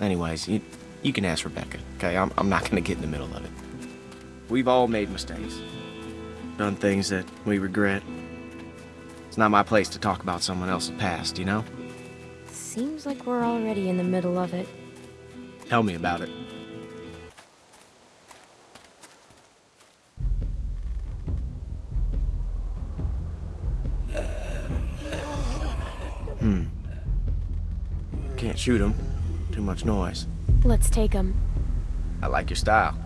Anyways, you, you can ask Rebecca, okay? I'm, I'm not gonna get in the middle of it. We've all made mistakes. Done things that we regret. It's not my place to talk about someone else's past, you know? Seems like we're already in the middle of it. Tell me about it. Hmm. Can't shoot him. Much noise. Let's take him. I like your style.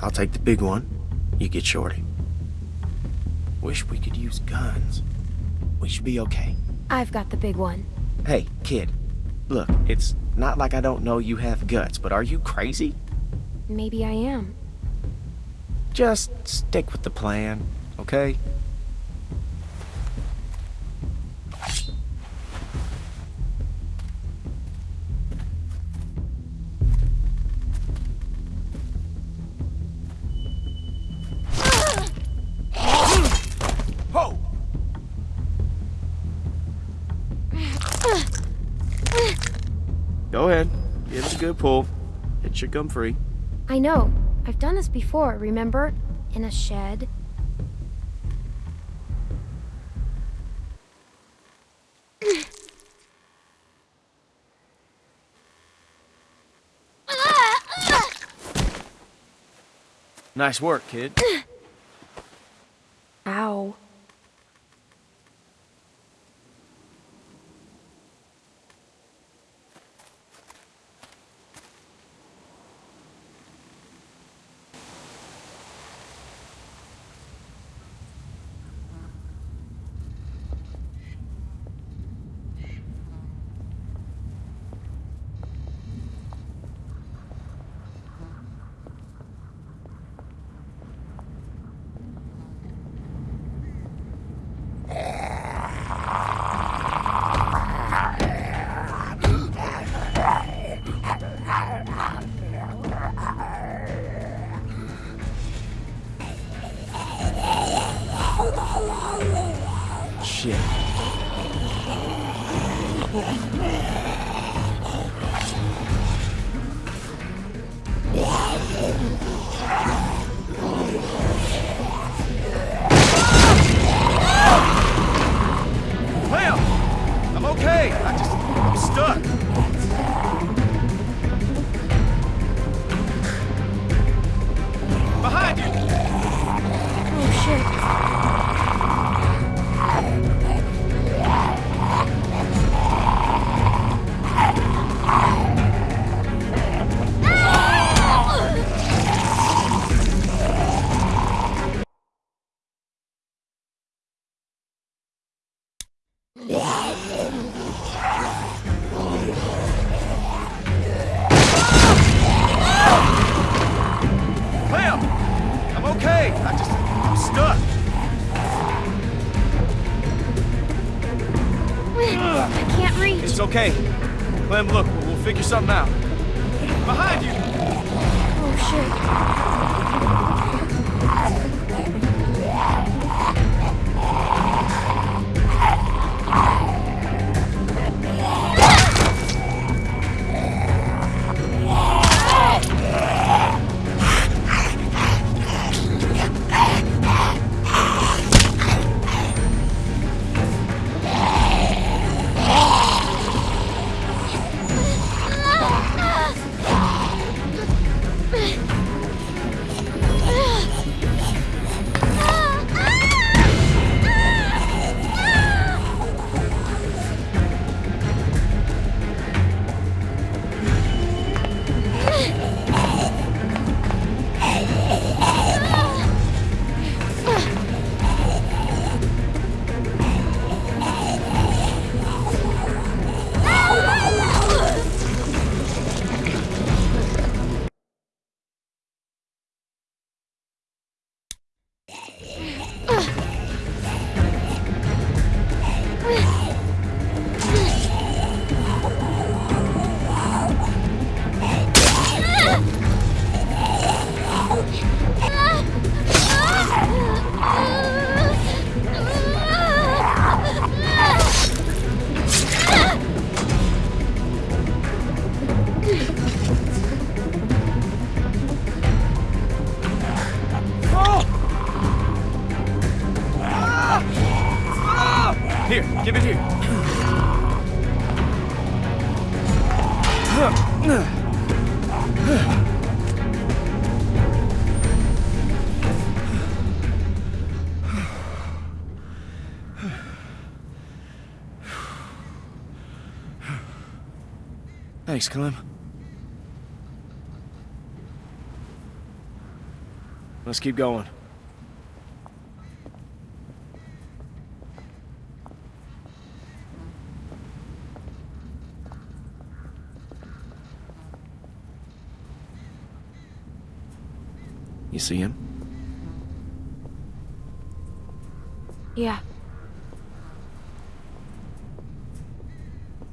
I'll take the big one. You get Shorty. Wish we could use guns. We should be okay. I've got the big one. Hey, kid. Look, it's not like I don't know you have guts, but are you crazy? Maybe I am. Just stick with the plan, okay? Should come free. I know. I've done this before, remember? In a shed. Nice work, kid. okay. Clem, look, we'll, figure something out. Thanks, Clem. Let's keep going. You see him? Yeah.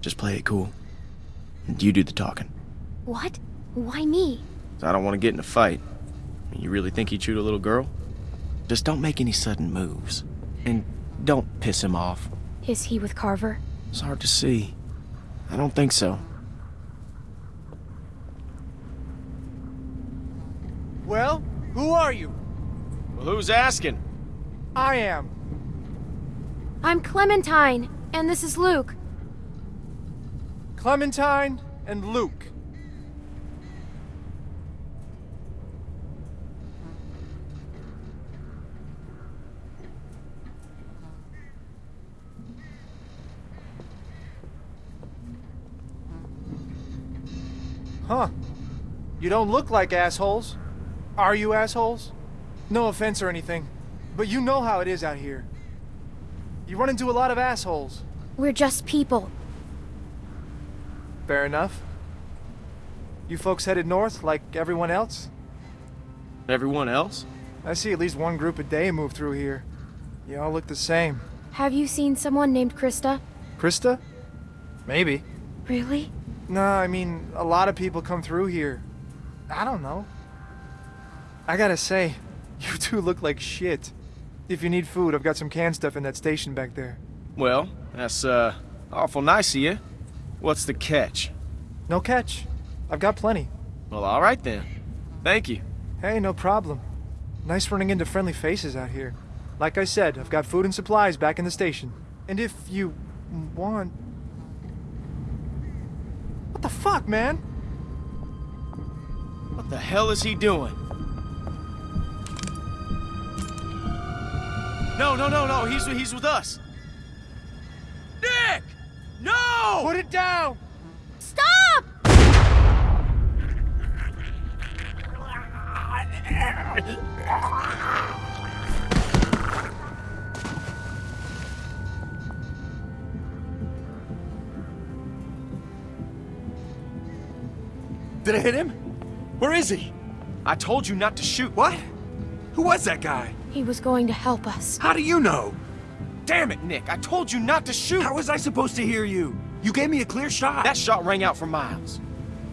Just play it cool. And you do the talking. What? Why me? I don't want to get in a fight. You really think he'd shoot a little girl? Just don't make any sudden moves. And don't piss him off. Is he with Carver? It's hard to see. I don't think so. Well, who are you? Well, who's asking? I am. I'm Clementine, and this is Luke. Clementine and Luke. Huh. You don't look like assholes. Are you assholes? No offense or anything, but you know how it is out here. You run into a lot of assholes. We're just people. Fair enough. You folks headed north like everyone else? Everyone else? I see at least one group a day move through here. You all look the same. Have you seen someone named Christa? Christa? Maybe. Really? No, I mean, a lot of people come through here. I don't know. I gotta say, you two look like shit. If you need food, I've got some canned stuff in that station back there. Well, that's, uh, awful nice of you. What's the catch? No catch. I've got plenty. Well, all right then. Thank you. Hey, no problem. Nice running into friendly faces out here. Like I said, I've got food and supplies back in the station. And if you want... What the fuck, man? What the hell is he doing? No, no, no, no. He's he's with us. Nick! No! Put it down! Stop! Did I hit him? Where is he? I told you not to shoot. What? Who was that guy? He was going to help us. How do you know? Damn it, Nick. I told you not to shoot. How was I supposed to hear you? You gave me a clear shot. That shot rang out for miles.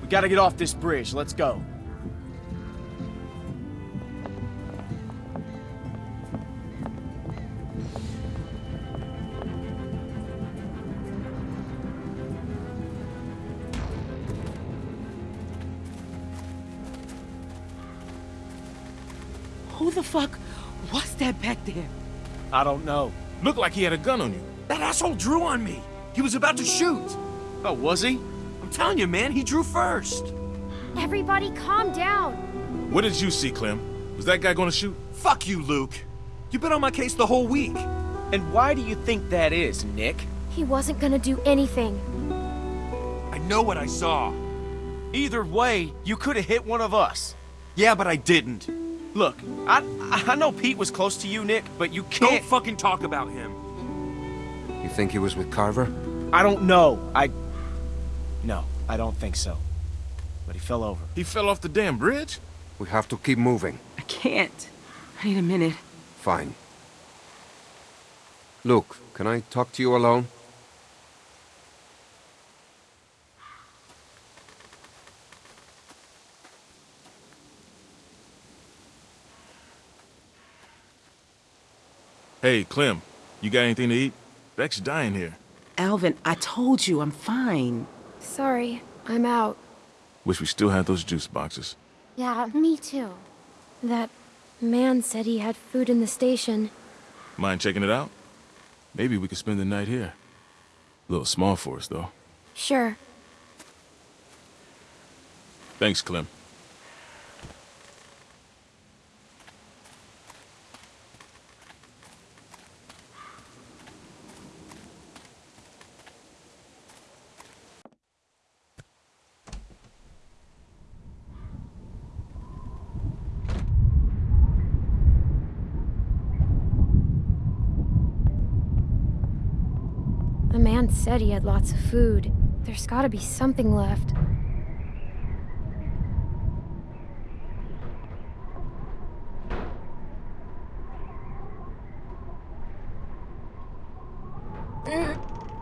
We gotta get off this bridge. Let's go. Who the fuck was that back there? I don't know. Looked like he had a gun on you. That asshole drew on me. He was about to shoot. Oh, was he? I'm telling you, man, he drew first. Everybody calm down. What did you see, Clem? Was that guy gonna shoot? Fuck you, Luke. You've been on my case the whole week. And why do you think that is, Nick? He wasn't gonna do anything. I know what I saw. Either way, you could have hit one of us. Yeah, but I didn't. Look, I I know Pete was close to you, Nick, but you Don't can't. fucking talk about him. You think he was with Carver? I don't know. I. No, I don't think so. But he fell over. He fell off the damn bridge? We have to keep moving. I can't. I need a minute. Fine. Luke, can I talk to you alone? Hey, Clem, you got anything to eat? Beck's dying here. Alvin, I told you I'm fine. Sorry, I'm out. Wish we still had those juice boxes. Yeah, me too. That man said he had food in the station. Mind checking it out? Maybe we could spend the night here. A little small for us, though. Sure. Thanks, Clem. The man said he had lots of food. There's gotta be something left.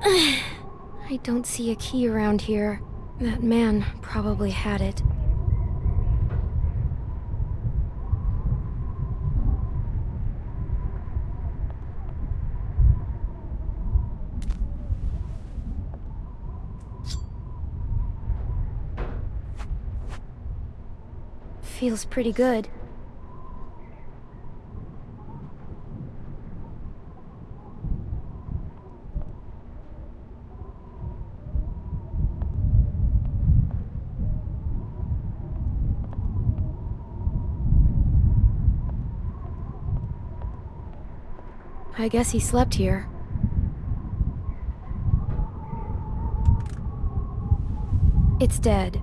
I don't see a key around here. That man probably had it. Feels pretty good. I guess he slept here. It's dead.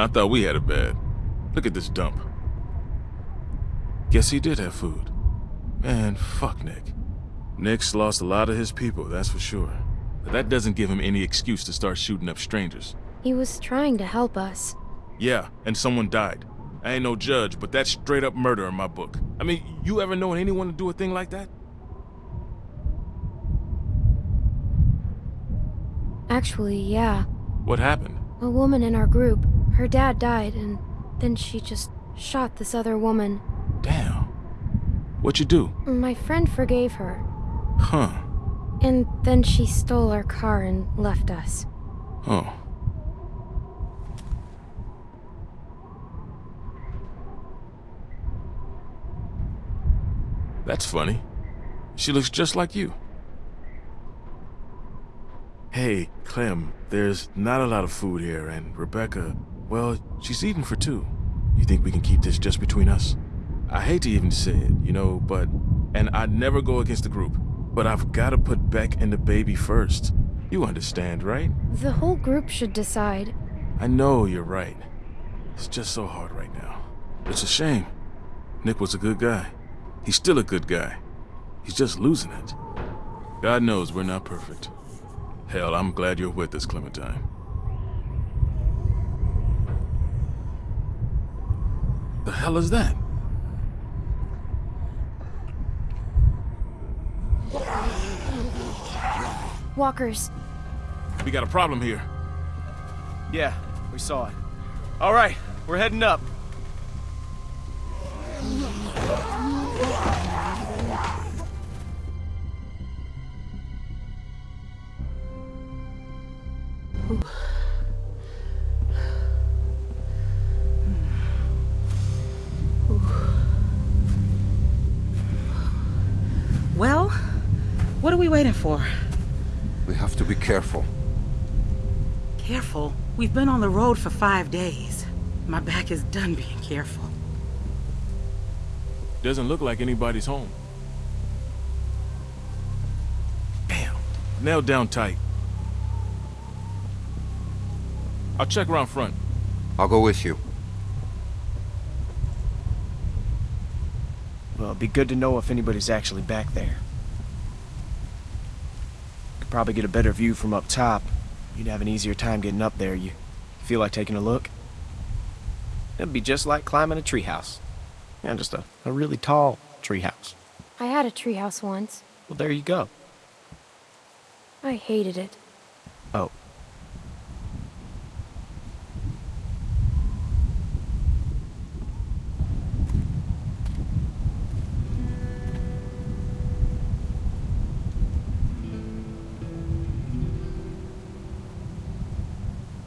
And I thought we had it bad. Look at this dump. Guess he did have food. Man, fuck Nick. Nick's lost a lot of his people, that's for sure. But that doesn't give him any excuse to start shooting up strangers. He was trying to help us. Yeah, and someone died. I ain't no judge, but that's straight up murder in my book. I mean, you ever known anyone to do a thing like that? Actually, yeah. What happened? A woman in our group. Her dad died, and then she just shot this other woman. Damn. What'd you do? My friend forgave her, Huh. and then she stole our car and left us. Oh. That's funny. She looks just like you. Hey, Clem, there's not a lot of food here, and Rebecca, well, she's eating for two. You think we can keep this just between us? I hate to even say it, you know, but... And I'd never go against the group, but I've gotta put Beck and the baby first. You understand, right? The whole group should decide. I know you're right. It's just so hard right now. It's a shame. Nick was a good guy. He's still a good guy. He's just losing it. God knows we're not perfect. Hell, I'm glad you're with us, Clementine. The hell is that? Walkers. We got a problem here. Yeah, we saw it. All right, we're heading up. For? We have to be careful. Careful. We've been on the road for five days. My back is done being careful. Doesn't look like anybody's home. Damn. Nailed down tight. I'll check around front. I'll go with you. Well, it'd be good to know if anybody's actually back there. Probably get a better view from up top. You'd have an easier time getting up there. You feel like taking a look? It'd be just like climbing a treehouse. Yeah, just a, a really tall treehouse. I had a treehouse once. Well, there you go. I hated it. Oh.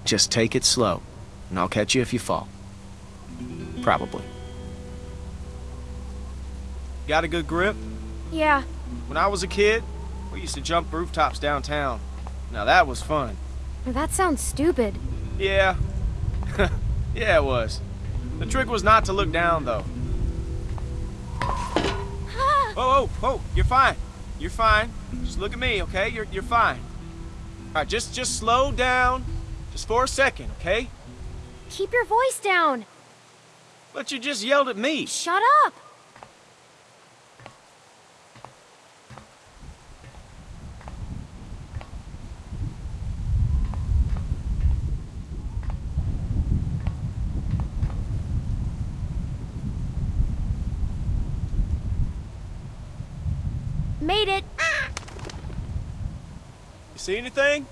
Just take it slow, and I'll catch you if you fall. Probably. Got a good grip? Yeah, When I was a kid, we used to jump rooftops downtown. Now that was fun. that sounds stupid. Yeah. yeah, it was. The trick was not to look down, though. Oh, oh, oh, you're fine. You're fine. Just look at me, okay? You're, you're fine. All right, just, just slow down. Just for a second, okay? Keep your voice down. But you just yelled at me. Shut up. Made it. You see anything?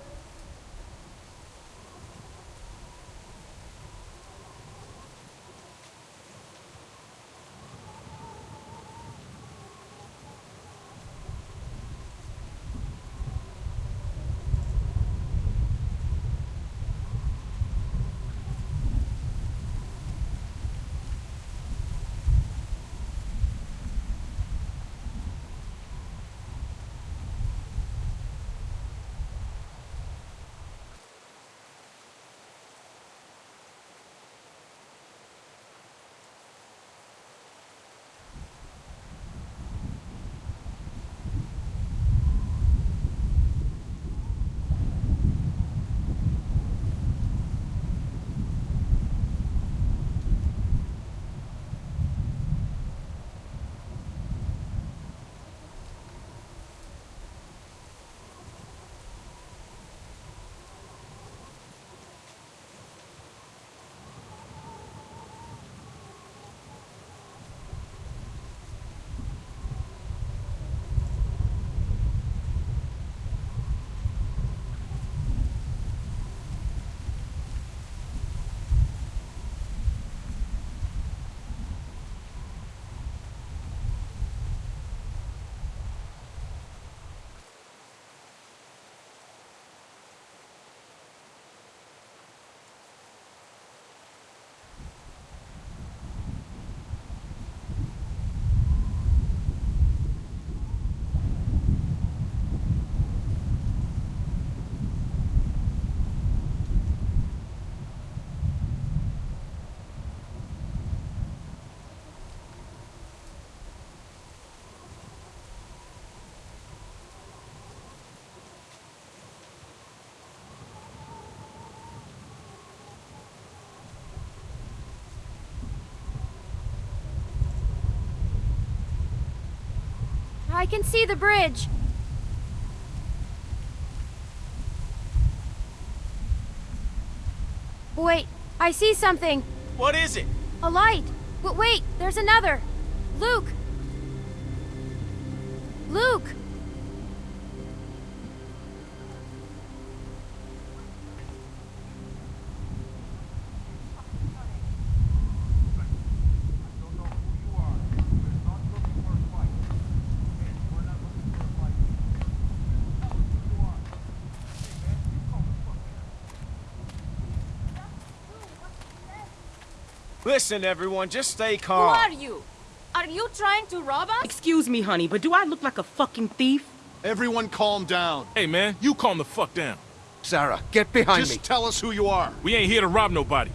I can see the bridge. Wait, I see something. What is it? A light. But wait, there's another. Luke. Luke. Listen, everyone, just stay calm. Who are you? Are you trying to rob us? Excuse me, honey, but do I look like a fucking thief? Everyone calm down. Hey, man, you calm the fuck down. Sarah, get behind Just me. Just tell us who you are. We ain't here to rob nobody.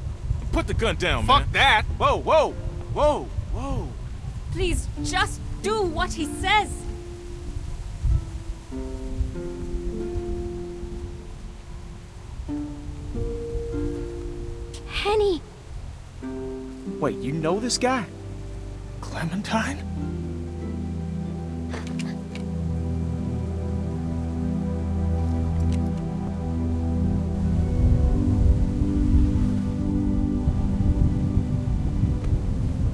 Put the gun down, Fuck man. Fuck that! Whoa, whoa, whoa, whoa. Please, just do what he says. Wait, you know this guy? Clementine?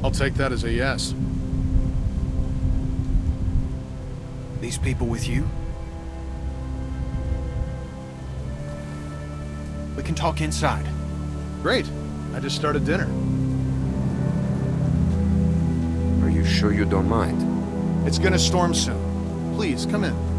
I'll take that as a yes. These people with you? We can talk inside. Great. I just started dinner. You sure you don't mind? It's gonna storm soon. Please, come in.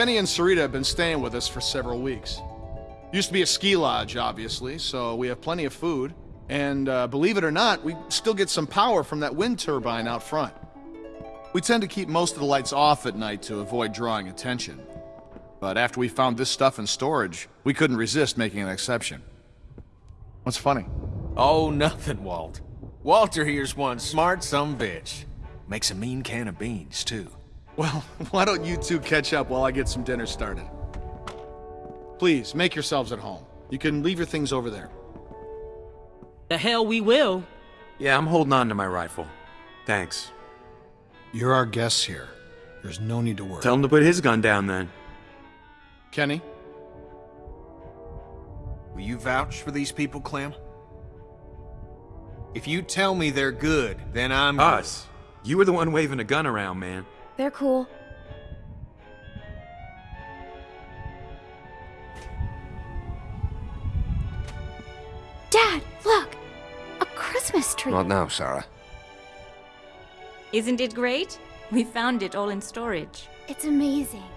Kenny and Sarita have been staying with us for several weeks. Used to be a ski lodge, obviously, so we have plenty of food. And uh, believe it or not, we still get some power from that wind turbine out front. We tend to keep most of the lights off at night to avoid drawing attention. But after we found this stuff in storage, we couldn't resist making an exception. What's funny? Oh, nothing, Walt. Walter here's one smart some bitch. Makes a mean can of beans, too. Well, why don't you two catch up while I get some dinner started? Please, make yourselves at home. You can leave your things over there. The hell we will. Yeah, I'm holding on to my rifle. Thanks. You're our guests here. There's no need to worry. Tell him to put his gun down then. Kenny? Will you vouch for these people, Clem? If you tell me they're good, then I'm... Us. You were the one waving a gun around, man. They're cool. Dad, look! A Christmas tree! Not now, Sarah. Isn't it great? We found it all in storage. It's amazing.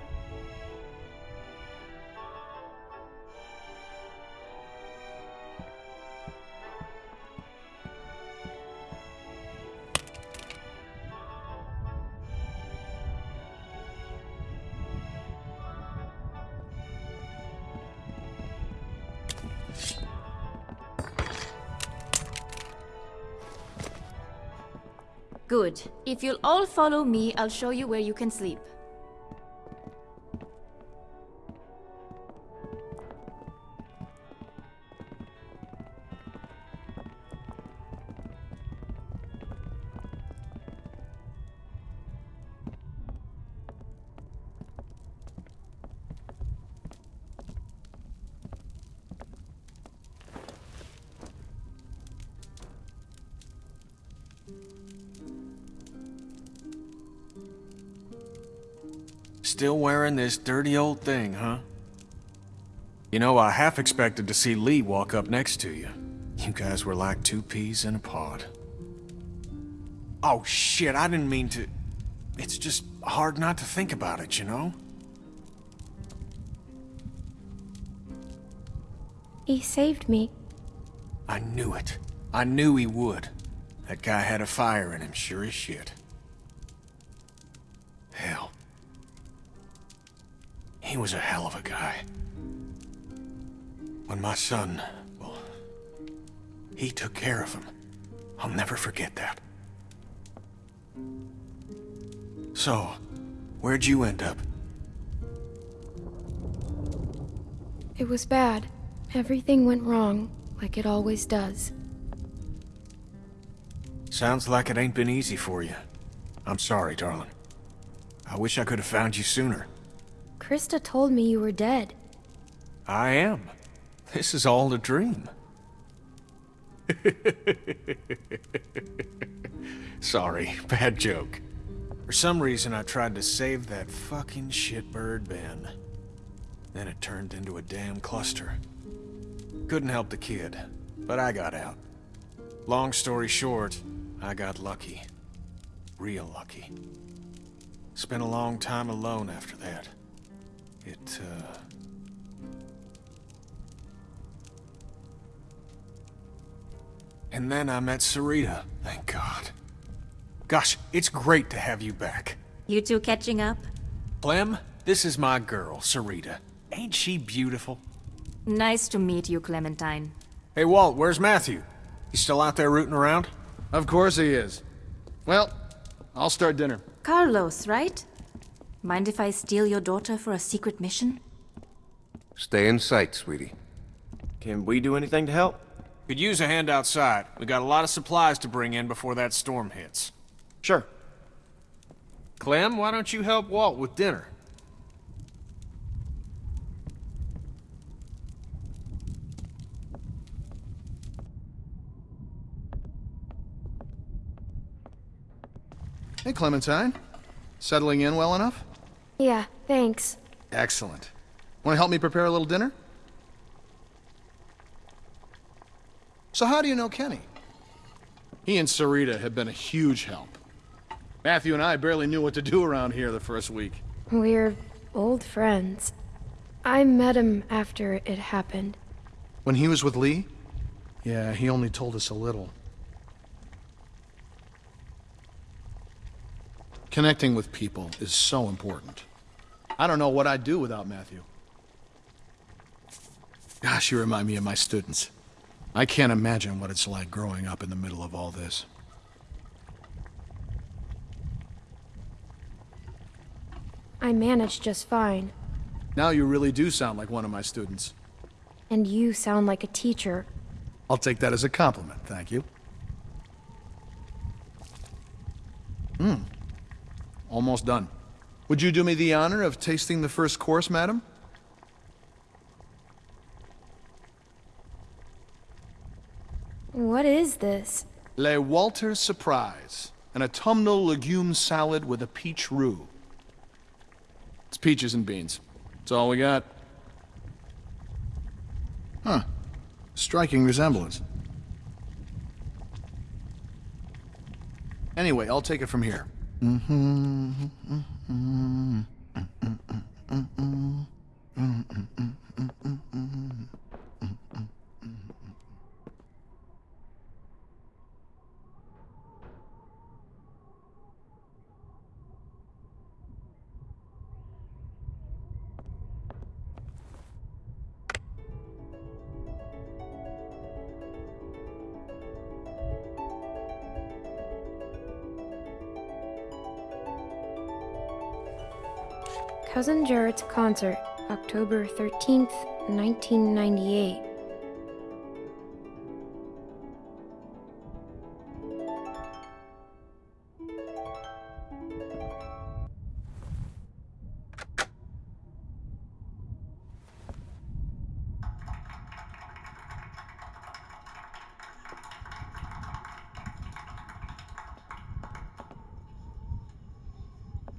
Good. If you'll all follow me, I'll show you where you can sleep. Wearing this dirty old thing, huh? You know, I half expected to see Lee walk up next to you. You guys were like two peas in a pod. Oh, shit, I didn't mean to... It's just hard not to think about it, you know? He saved me. I knew it. I knew he would. That guy had a fire in him, sure as shit. When my son, well, he took care of him. I'll never forget that. So, where'd you end up? It was bad. Everything went wrong, like it always does. Sounds like it ain't been easy for you. I'm sorry, darling. I wish I could have found you sooner. Christa told me you were dead. I am. This is all a dream. Sorry, bad joke. For some reason, I tried to save that fucking shitbird Ben. Then it turned into a damn cluster. Couldn't help the kid, but I got out. Long story short, I got lucky. Real lucky. Spent a long time alone after that. It, uh... And then I met Sarita, thank God. Gosh, it's great to have you back. You two catching up? Clem, this is my girl, Sarita. Ain't she beautiful? Nice to meet you, Clementine. Hey, Walt, where's Matthew? You still out there rooting around? Of course he is. Well, I'll start dinner. Carlos, right? Mind if I steal your daughter for a secret mission? Stay in sight, sweetie. Can we do anything to help? Could use a hand outside. We got a lot of supplies to bring in before that storm hits. Sure. Clem, why don't you help Walt with dinner? Hey, Clementine. Settling in well enough? Yeah, thanks. Excellent. Want to help me prepare a little dinner? So how do you know Kenny? He and Sarita have been a huge help. Matthew and I barely knew what to do around here the first week. We're old friends. I met him after it happened. When he was with Lee? Yeah, he only told us a little. Connecting with people is so important. I don't know what I'd do without Matthew. Gosh, you remind me of my students. I can't imagine what it's like growing up in the middle of all this. I managed just fine. Now you really do sound like one of my students. And you sound like a teacher. I'll take that as a compliment, thank you. Hmm. Almost done. Would you do me the honor of tasting the first course, madam? What is this? Le Walter Surprise, an autumnal legume salad with a peach roux. It's peaches and beans. That's all we got. Huh. Striking resemblance. Anyway, I'll take it from here. Cousin Jarrett's concert, October 13th, 1998.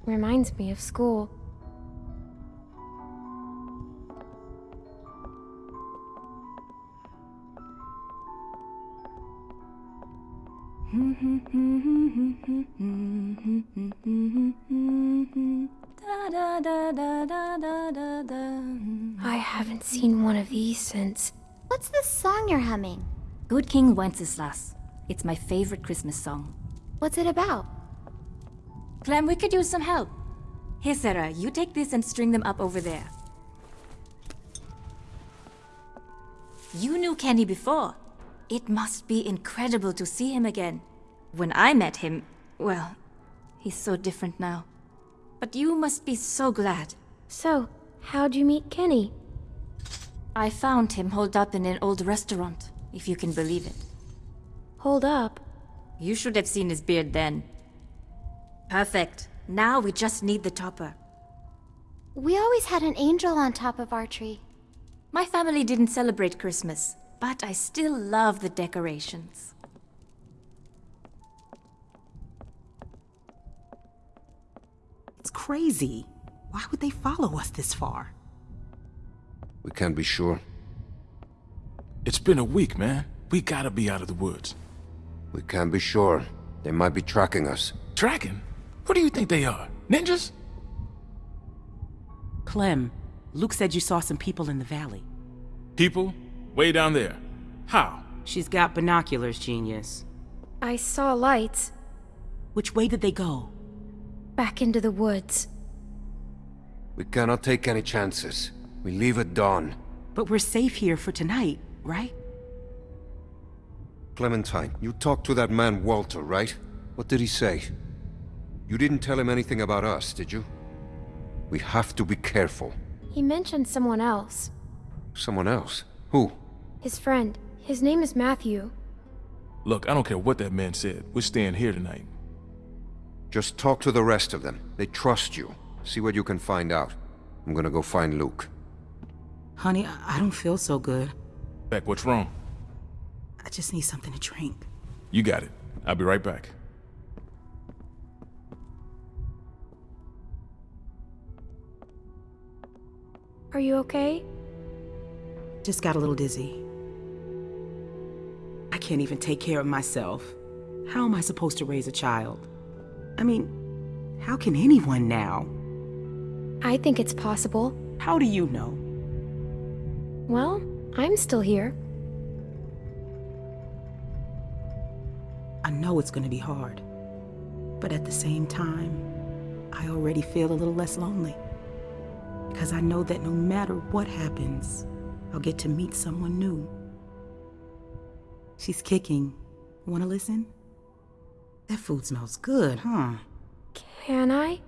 Reminds me of school. Mm-hmm. I haven't seen one of these since. What's this song you're humming? Good King Wenceslas. It's my favorite Christmas song. What's it about? Clem, we could use some help. Here, Sarah, you take this and string them up over there. You knew Kenny before. It must be incredible to see him again. When I met him, well, he's so different now. But you must be so glad. So, how'd you meet Kenny? I found him holed up in an old restaurant, if you can believe it. Hold up. You should have seen his beard then. Perfect. Now we just need the topper. We always had an angel on top of our tree. My family didn't celebrate Christmas, but I still love the decorations. It's crazy. Why would they follow us this far? We can't be sure. It's been a week, man. We gotta be out of the woods. We can't be sure. They might be tracking us. Tracking? Who do you think they are? Ninjas? Clem, Luke said you saw some people in the valley. People? Way down there. How? She's got binoculars, genius. I saw lights Which way did they go? Back into the woods. We cannot take any chances. We leave at dawn. But we're safe here for tonight, right? Clementine, you talked to that man Walter, right? What did he say? You didn't tell him anything about us, did you? We have to be careful. He mentioned someone else. Someone else? Who? His friend. His name is Matthew. Look, I don't care what that man said. We're staying here tonight. Just talk to the rest of them. They trust you. See what you can find out. I'm gonna go find Luke. Honey, I I don't feel so good. Beck, what's wrong? I just need something to drink. You got it. I'll be right back. Are you okay? Just got a little dizzy. I can't even take care of myself. How am I supposed to raise a child? I mean, how can anyone now? I think it's possible. How do you know? Well, I'm still here. I know it's gonna be hard. But at the same time, I already feel a little less lonely. Because I know that no matter what happens, I'll get to meet someone new. She's kicking. Wanna listen? That food smells good, huh? Can I?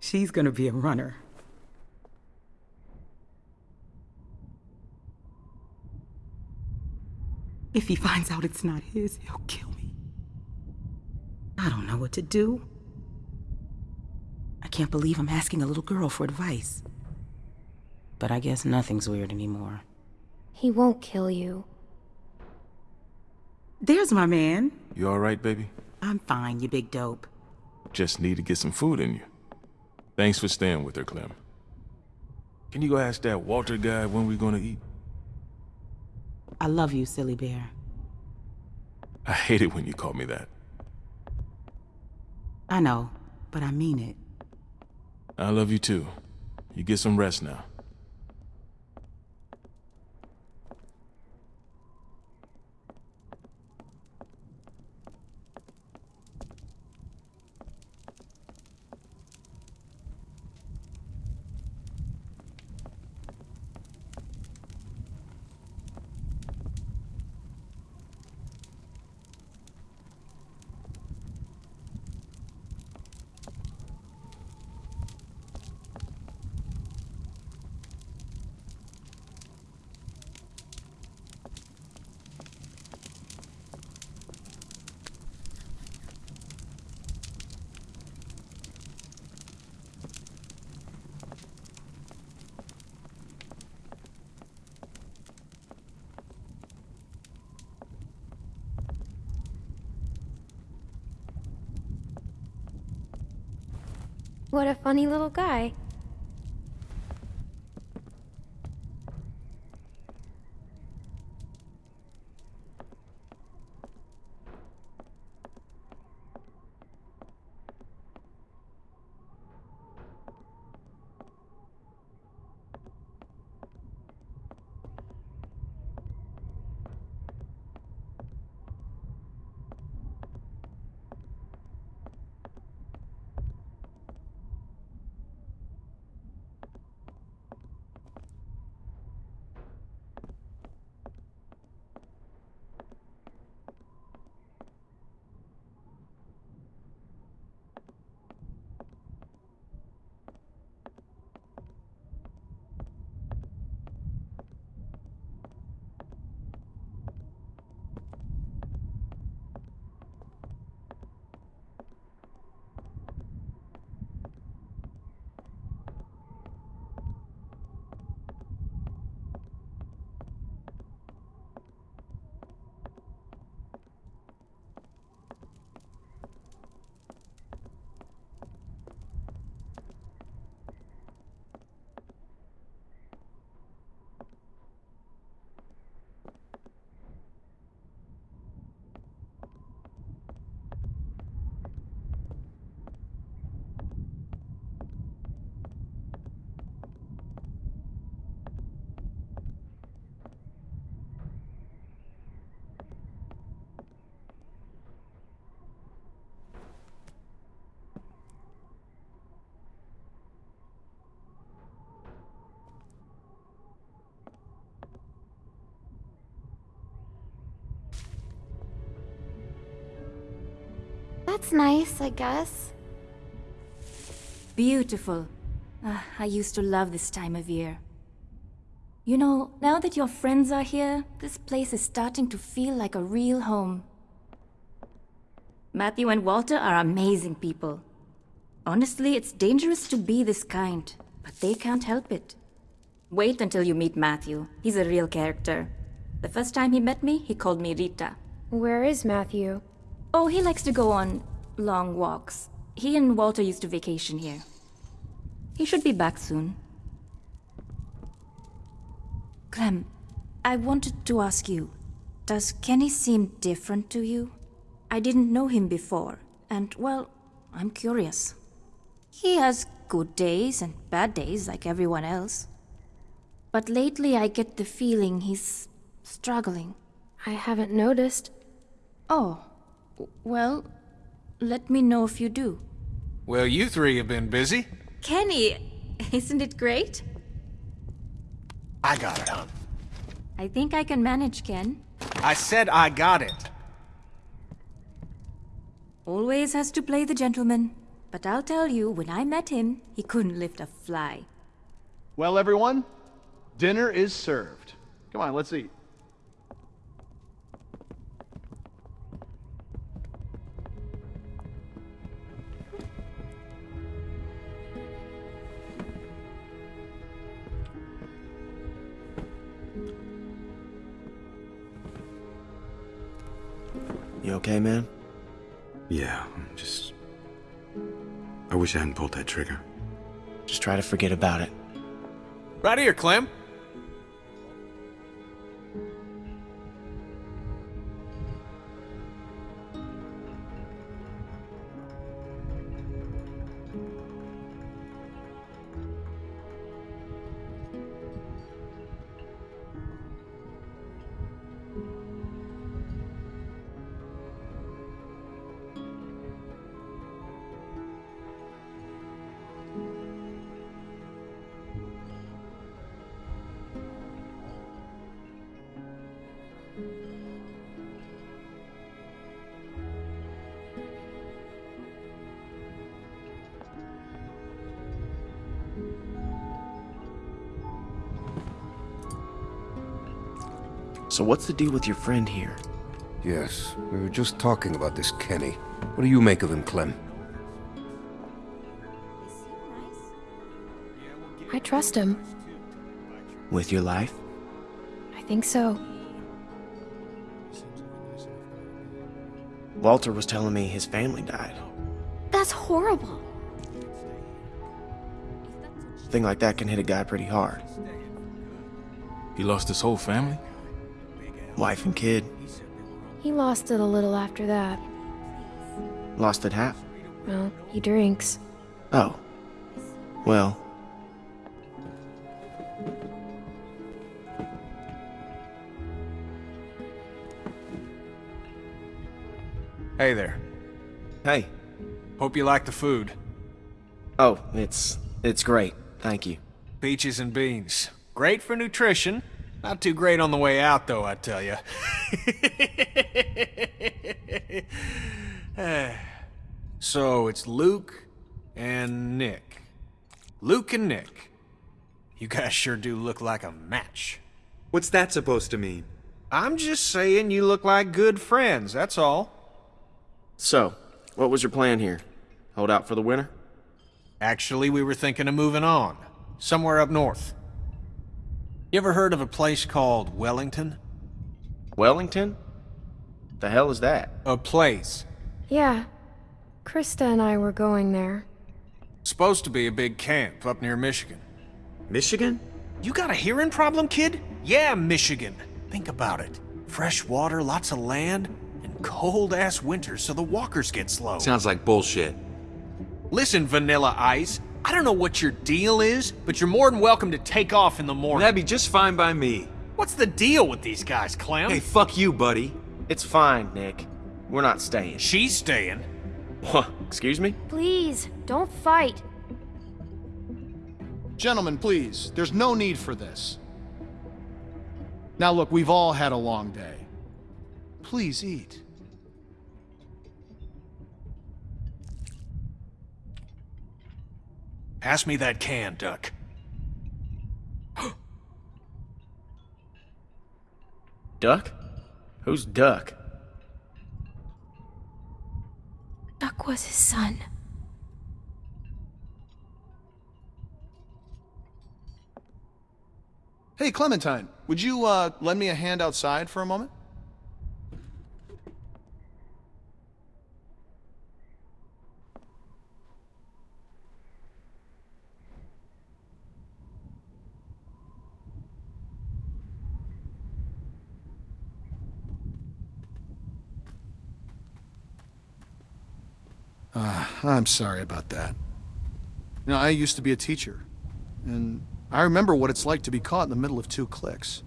She's gonna be a runner. If he finds out it's not his, he'll kill me. I don't know what to do. I can't believe I'm asking a little girl for advice. But I guess nothing's weird anymore. He won't kill you. There's my man. You alright, baby? I'm fine, you big dope. Just need to get some food in you. Thanks for staying with her, Clem. Can you go ask that Walter guy when we're gonna eat? I love you, silly bear. I hate it when you call me that. I know, but I mean it. I love you too. You get some rest now. What a funny little guy. That's nice, I guess. Beautiful. Ah, I used to love this time of year. You know, now that your friends are here, this place is starting to feel like a real home. Matthew and Walter are amazing people. Honestly, it's dangerous to be this kind, but they can't help it. Wait until you meet Matthew. He's a real character. The first time he met me, he called me Rita. Where is Matthew? Oh, he likes to go on long walks. He and Walter used to vacation here. He should be back soon. Clem, I wanted to ask you, does Kenny seem different to you? I didn't know him before, and well, I'm curious. He has good days and bad days like everyone else. But lately I get the feeling he's struggling. I haven't noticed. Oh, well, let me know if you do. Well, you three have been busy. Kenny, isn't it great? I got it, hon. I think I can manage, Ken. I said I got it. Always has to play the gentleman. But I'll tell you, when I met him, he couldn't lift a fly. Well, everyone, dinner is served. Come on, let's eat. You okay, man? Yeah, I'm just... I wish I hadn't pulled that trigger. Just try to forget about it. Right here, Clem. So what's the deal with your friend here? Yes, we were just talking about this Kenny. What do you make of him, Clem? I trust him. With your life? I think so. Walter was telling me his family died. That's horrible. thing like that can hit a guy pretty hard. He lost his whole family? Wife and kid. He lost it a little after that. Lost it half. Well, he drinks. Oh. Well. Hey there. Hey. Hope you like the food. Oh, it's it's great. Thank you. Peaches and beans. Great for nutrition. Not too great on the way out, though, I tell you. so, it's Luke and Nick. Luke and Nick. You guys sure do look like a match. What's that supposed to mean? I'm just saying you look like good friends, that's all. So, what was your plan here? Hold out for the winter? Actually, we were thinking of moving on. Somewhere up north. You ever heard of a place called Wellington? Wellington? The hell is that? A place. Yeah. Christa and I were going there. Supposed to be a big camp up near Michigan. Michigan? You got a hearing problem, kid? Yeah, Michigan. Think about it. Fresh water, lots of land, and cold-ass winters so the walkers get slow. Sounds like bullshit. Listen, Vanilla Ice, I don't know what your deal is, but you're more than welcome to take off in the morning. That'd be just fine by me. What's the deal with these guys, Clem? Hey, fuck you, buddy. It's fine, Nick. We're not staying. She's staying. What? Excuse me? Please, don't fight. Gentlemen, please, there's no need for this. Now look, we've all had a long day. Please eat. Pass me that can, Duck. Duck? Who's Duck? Duck was his son. Hey, Clementine, would you, uh, lend me a hand outside for a moment? Uh, I'm sorry about that. You know, I used to be a teacher, and I remember what it's like to be caught in the middle of two cliques.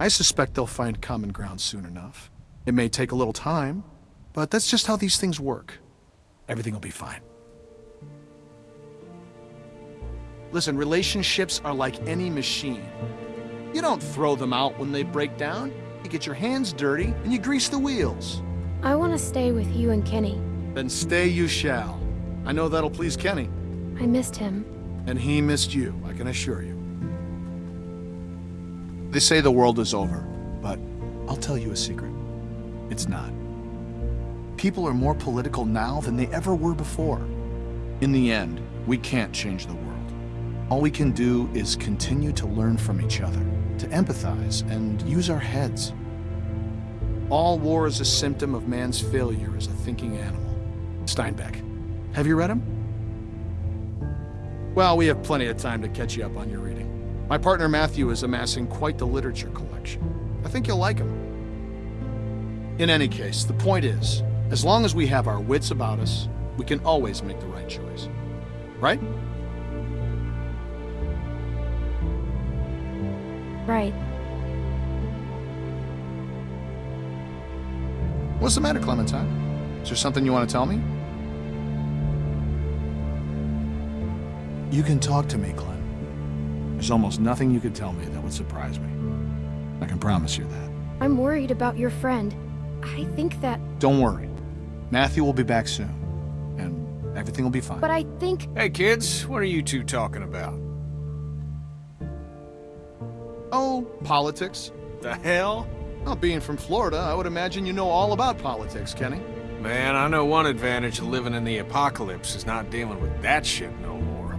I suspect they'll find common ground soon enough. It may take a little time, but that's just how these things work. Everything will be fine. Listen, relationships are like any machine. You don't throw them out when they break down. You get your hands dirty and you grease the wheels. I want to stay with you and Kenny. Then stay you shall. I know that'll please Kenny. I missed him. And he missed you, I can assure you. They say the world is over, but I'll tell you a secret. It's not. People are more political now than they ever were before. In the end, we can't change the world. All we can do is continue to learn from each other, to empathize, and use our heads. All war is a symptom of man's failure as a thinking animal. Steinbeck. Have you read him? Well, we have plenty of time to catch you up on your reading. My partner Matthew is amassing quite the literature collection. I think you'll like him. In any case, the point is, as long as we have our wits about us, we can always make the right choice. Right? Right. What's the matter, Clementine? Is there something you want to tell me? You can talk to me, Clem. There's almost nothing you could tell me that would surprise me. I can promise you that. I'm worried about your friend. I think that... Don't worry. Matthew will be back soon. And everything will be fine. But I think... Hey, kids, what are you two talking about? Oh, politics. The hell? Well, being from Florida, I would imagine you know all about politics, Kenny. Man, I know one advantage of living in the apocalypse is not dealing with that shit no more.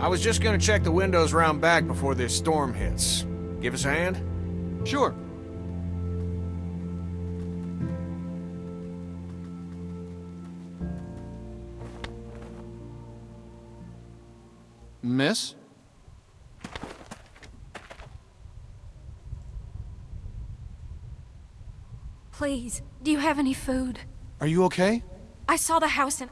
I was just gonna check the windows round back before this storm hits. Give us a hand? Sure. Miss? Please, do you have any food? Are you okay? I saw the house and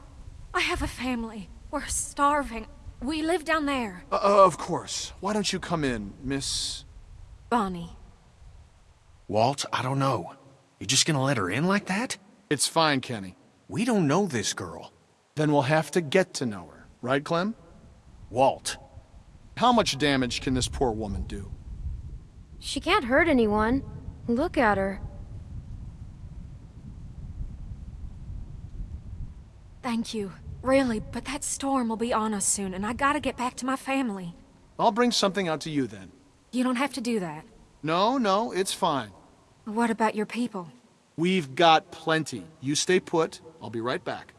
I have a family. We're starving. We live down there. Uh, uh, of course. Why don't you come in, Miss... Bonnie. Walt, I don't know. You're just gonna let her in like that? It's fine, Kenny. We don't know this girl. Then we'll have to get to know her. Right, Clem? Walt. How much damage can this poor woman do? She can't hurt anyone. Look at her. Thank you. Really, but that storm will be on us soon, and I gotta get back to my family. I'll bring something out to you then. You don't have to do that. No, no, it's fine. What about your people? We've got plenty. You stay put. I'll be right back.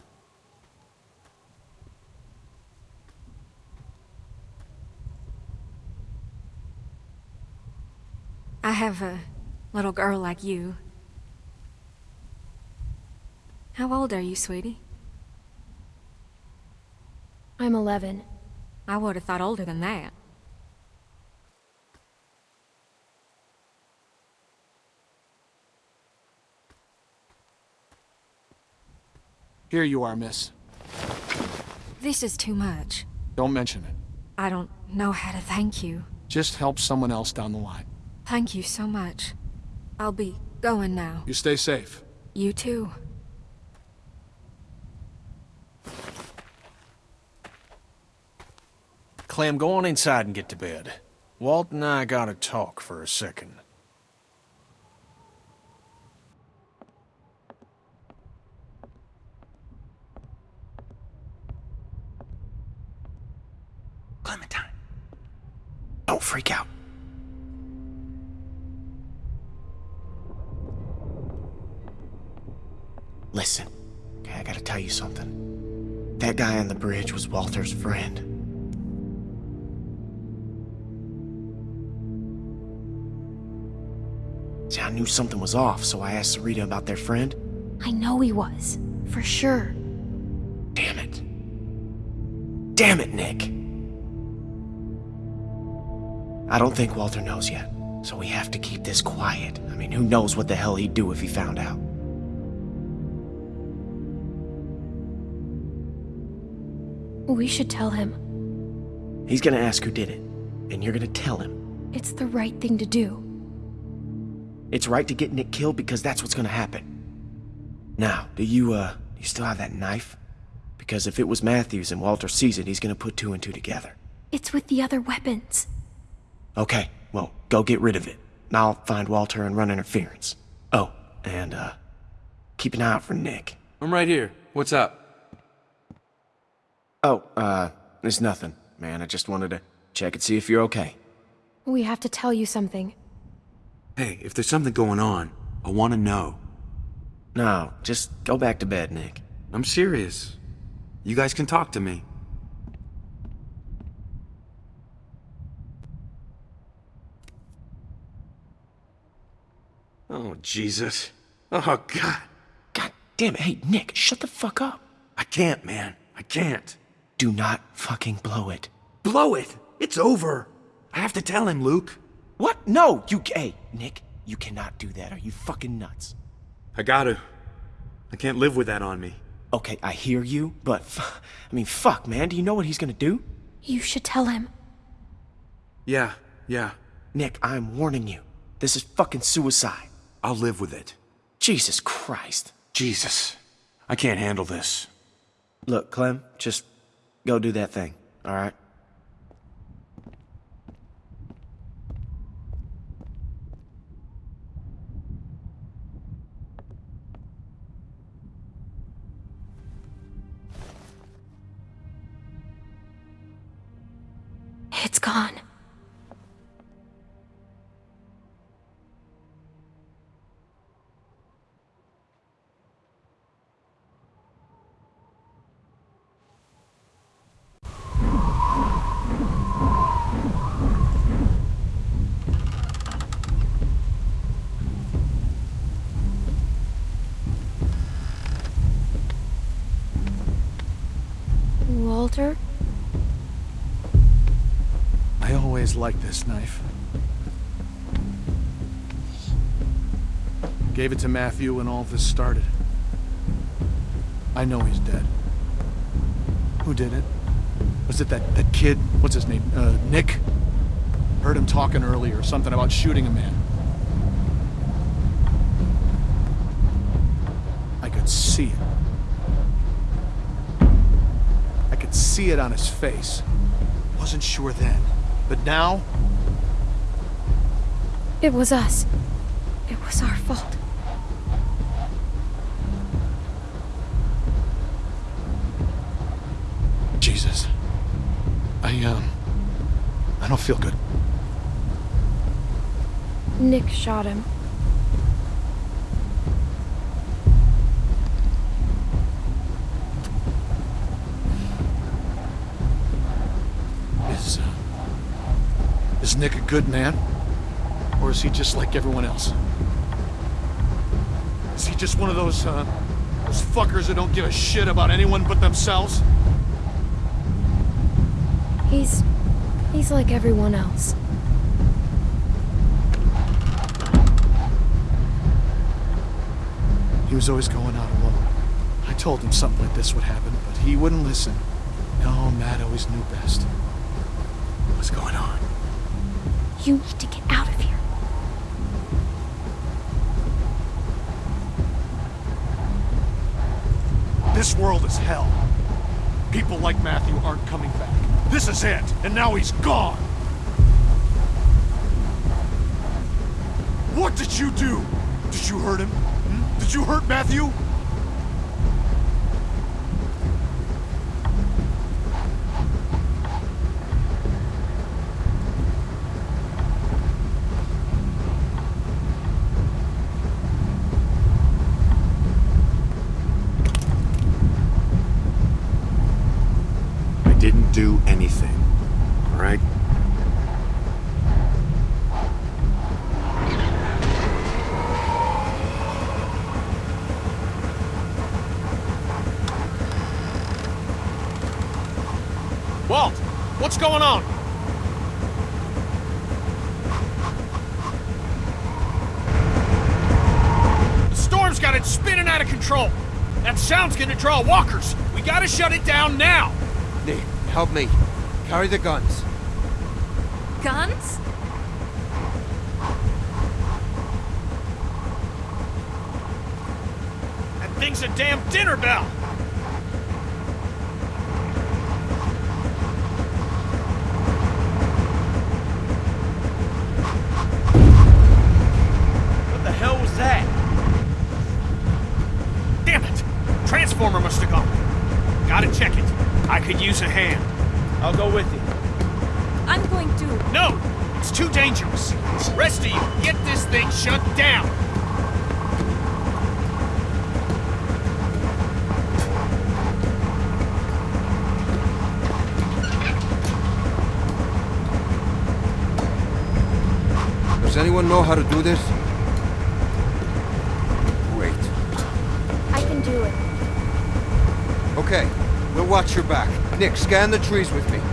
I have a little girl like you. How old are you, sweetie? I'm 11. I would have thought older than that. Here you are, miss. This is too much. Don't mention it. I don't know how to thank you. Just help someone else down the line. Thank you so much. I'll be going now. You stay safe. You too. Clem, go on inside and get to bed. Walt and I gotta talk for a second. Clementine. Don't freak out. Listen, okay, I gotta tell you something. That guy on the bridge was Walter's friend. Knew something was off, so I asked Sarita about their friend. I know he was. For sure. Damn it. Damn it, Nick. I don't think Walter knows yet, so we have to keep this quiet. I mean, who knows what the hell he'd do if he found out. We should tell him. He's gonna ask who did it, and you're gonna tell him. It's the right thing to do. It's right to get Nick killed because that's what's gonna happen. Now, do you, uh, you still have that knife? Because if it was Matthews and Walter sees it, he's gonna put two and two together. It's with the other weapons. Okay, well, go get rid of it. And I'll find Walter and run interference. Oh, and, uh, keep an eye out for Nick. I'm right here. What's up? Oh, uh, it's nothing, man. I just wanted to check and see if you're okay. We have to tell you something. Hey, if there's something going on, I want to know. No, just go back to bed, Nick. I'm serious. You guys can talk to me. Oh, Jesus. Oh, God. God damn it. Hey, Nick, shut the fuck up. I can't, man. I can't. Do not fucking blow it. Blow it! It's over! I have to tell him, Luke. What? No, you. Hey, Nick, you cannot do that. Are you fucking nuts? I gotta. I can't live with that on me. Okay, I hear you, but. I mean, fuck, man. Do you know what he's gonna do? You should tell him. Yeah, yeah. Nick, I'm warning you. This is fucking suicide. I'll live with it. Jesus Christ. Jesus. I can't handle this. Look, Clem, just go do that thing, alright? Liked this knife. Gave it to Matthew when all this started. I know he's dead. Who did it? Was it that, that kid? What's his name? Uh, Nick? Heard him talking earlier, something about shooting a man. I could see it. I could see it on his face. Wasn't sure then. But now, It was us. It was our fault. Jesus. I, um, I don't feel good. Nick shot him. Is, uh, is Nick a good man? Or is he just like everyone else? Is he just one of those, uh, those fuckers that don't give a shit about anyone but themselves? He's. he's like everyone else. He was always going out alone. I told him something like this would happen, but he wouldn't listen. No, Matt always knew best. What's going on? You need to get out of here. This world is hell. People like Matthew aren't coming back. This is it, and now he's gone. What did you do? Did you hurt him? Hmm? Did you hurt Matthew? do anything. All right? Walt, what's going on? The storm's got it spinning out of control. That sound's gonna draw walkers. We gotta shut it down now. Nick, help me. Carry the guns. Guns? That thing's a damn dinner bell. What the hell was that? Damn it! Transformer must have gone. Gotta check it. I could use a hand. I'll go with you. I'm going to. No! It's too dangerous. Rest of you, get this thing shut down. Does anyone know how to do this? Wait. I can do it. Okay, we'll watch your back. Nick, scan the trees with me.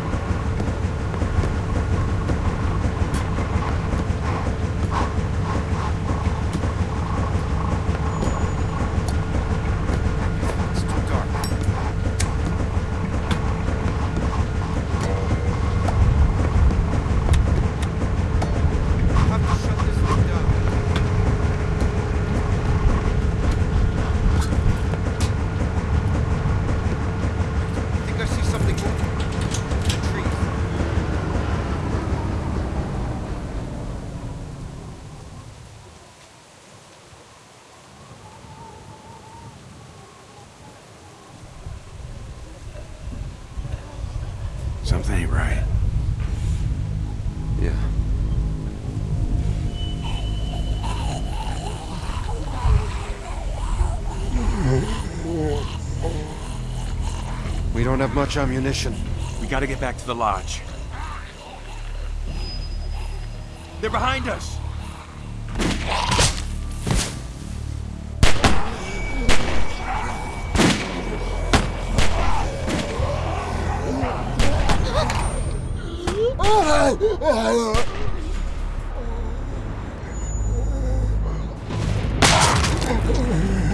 Don't have much ammunition. We gotta get back to the lodge. They're behind us! Oh,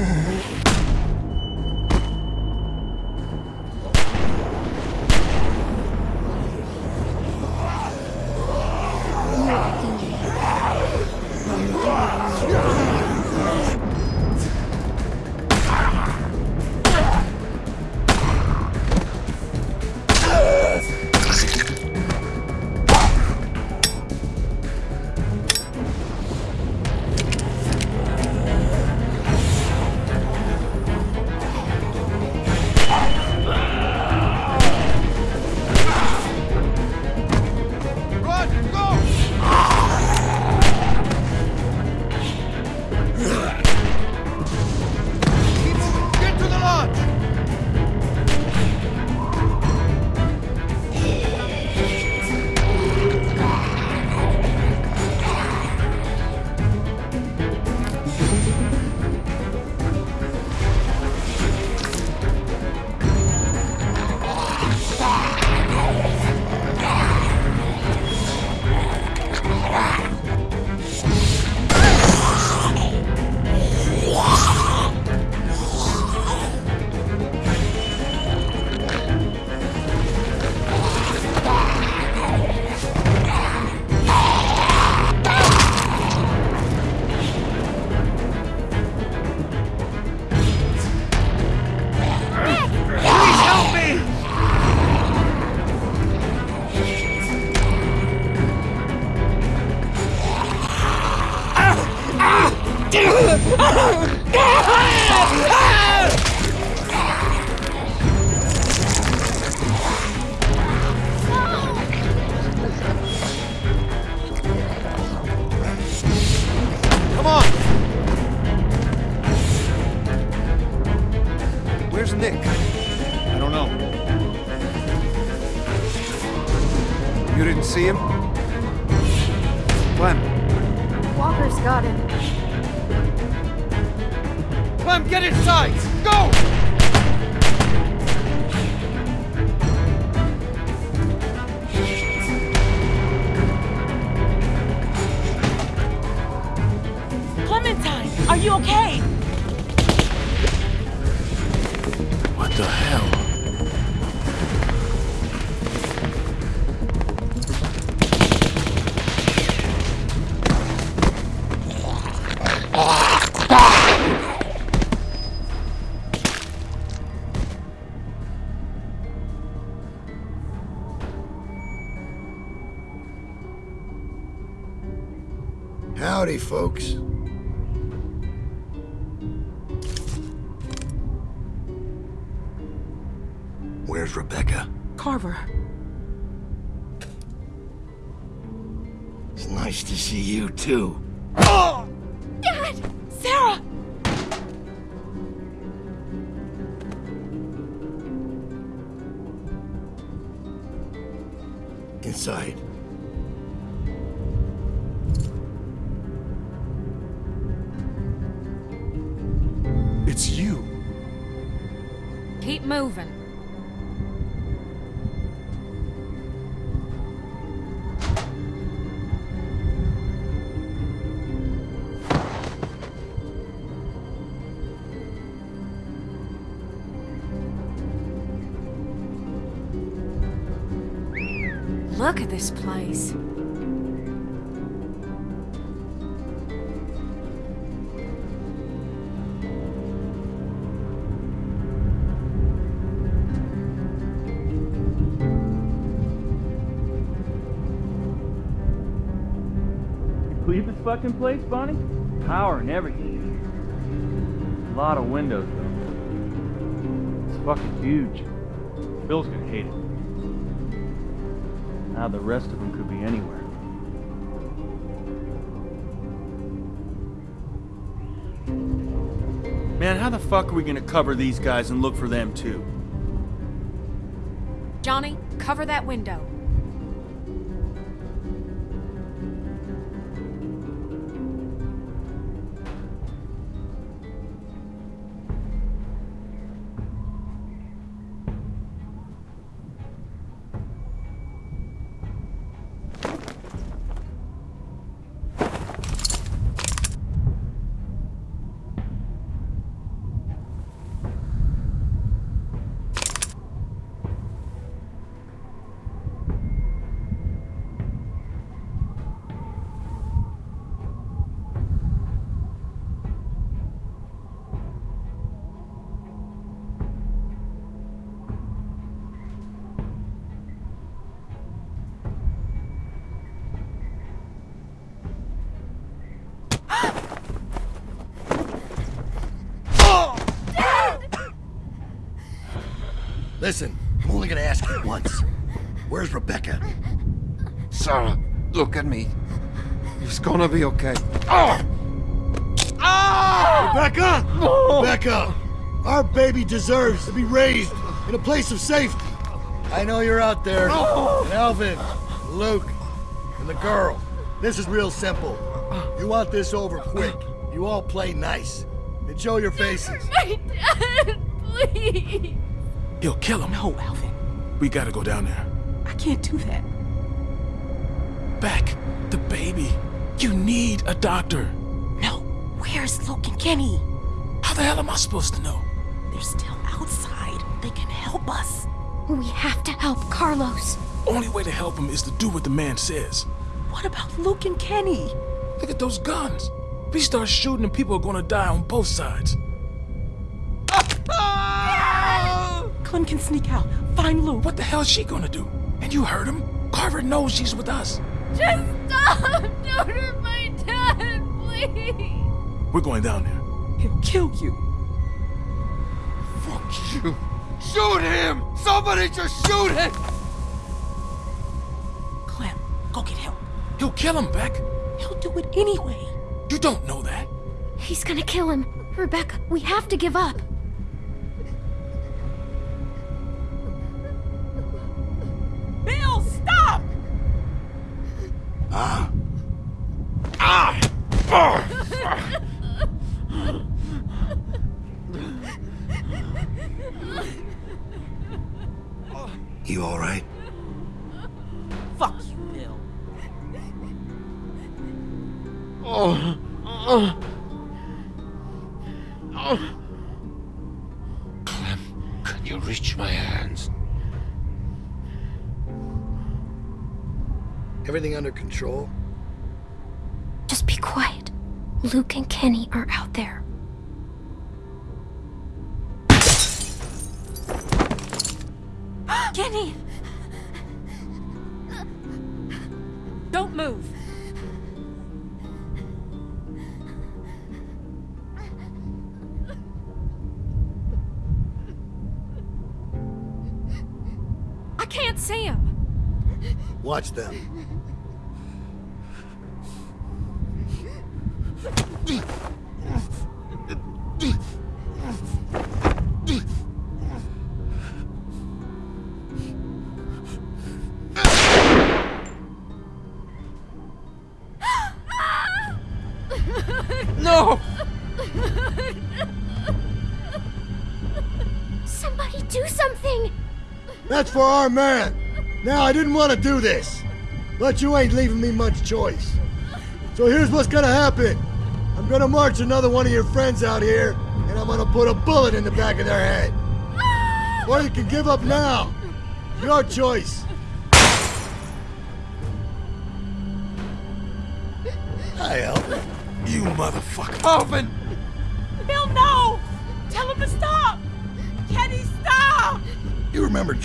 You didn't see him? Clem. Walker's got him. Clem, get inside! Go! Clementine, are you okay? What the hell? Folks. This place. Believe this fucking place, Bonnie? Power and everything. A lot of windows, though. It's fucking huge. Bill's gonna hate it. Now the rest of them could be anywhere. Man, how the fuck are we gonna cover these guys and look for them too? Johnny, cover that window. Listen, I'm only gonna ask you once. Where's Rebecca? Sarah, look at me. It's gonna be okay. Oh! Rebecca! Rebecca! Our baby deserves to be raised in a place of safety. I know you're out there. And Alvin, Luke, and the girl. This is real simple. You want this over quick. You all play nice. And show your faces. My dad, please. He'll kill him. no, Alvin. We gotta go down there. I can't do that. Beck, the baby. You need a doctor. No. Where's Luke and Kenny? How the hell am I supposed to know? They're still outside. They can help us. We have to help Carlos. Only way to help him is to do what the man says. What about Luke and Kenny? Look at those guns. If we start shooting them, people are gonna die on both sides. Clem can sneak out. Find Lou. What the hell is she gonna do? And you heard him. Carver knows she's with us. Just stop! Don't hurt my dad, please! We're going down there. He'll kill you. Fuck you. Shoot him! Somebody just shoot him! Clem, go get help. He'll kill him, Beck. He'll do it anyway. You don't know that. He's gonna kill him. Rebecca, we have to give up. Ah. Ah! Oh. You all right? Fuck you, Bill. Oh. Control? Just be quiet. Luke and Kenny are out there. Kenny! Don't move. I can't see him. Watch them. That's for our man. Now, I didn't want to do this, but you ain't leaving me much choice. So here's what's gonna happen. I'm gonna march another one of your friends out here, and I'm gonna put a bullet in the back of their head. Or you can give up now. Your choice. Hi, Alvin. You motherfucker. Alvin!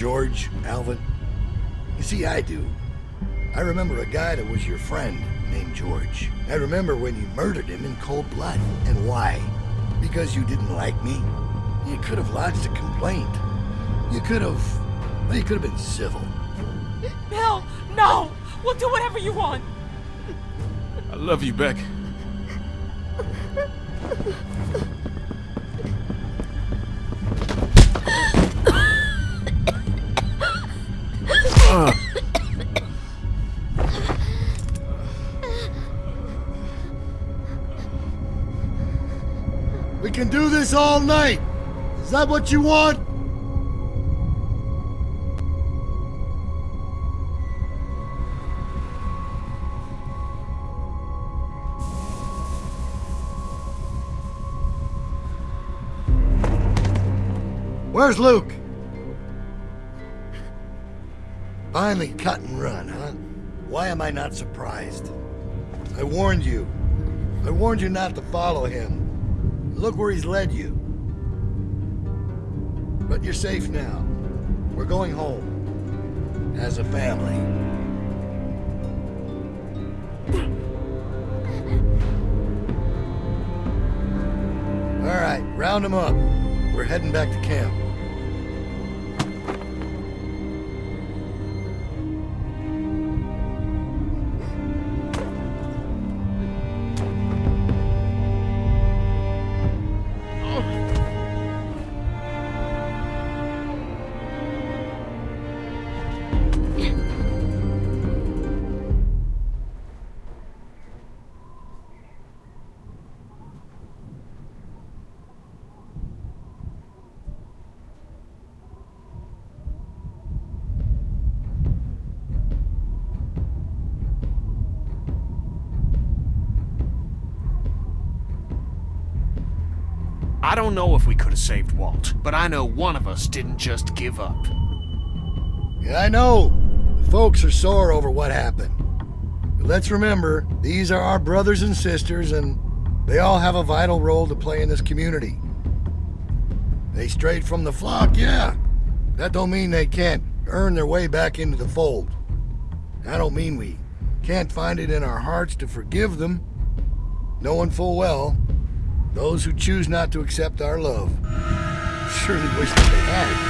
George, Alvin? You see, I do. I remember a guy that was your friend named George. I remember when you murdered him in cold blood. And why? Because you didn't like me? You could have lodged a complaint. You could have... Well, you could have been civil. Bill, no! We'll do whatever you want. I love you, Beck. This all night. Is that what you want? Where's Luke? Finally cut and run, huh? Why am I not surprised? I warned you. I warned you not to follow him. Look where he's led you. But you're safe now. We're going home. As a family. All right, round them up. We're heading back to camp. Could have saved Walt, but I know one of us didn't just give up. Yeah, I know. The folks are sore over what happened. But let's remember, these are our brothers and sisters, and they all have a vital role to play in this community. They strayed from the flock, yeah. That don't mean they can't earn their way back into the fold. I don't mean we can't find it in our hearts to forgive them, knowing full well those who choose not to accept our love surely wish that they had.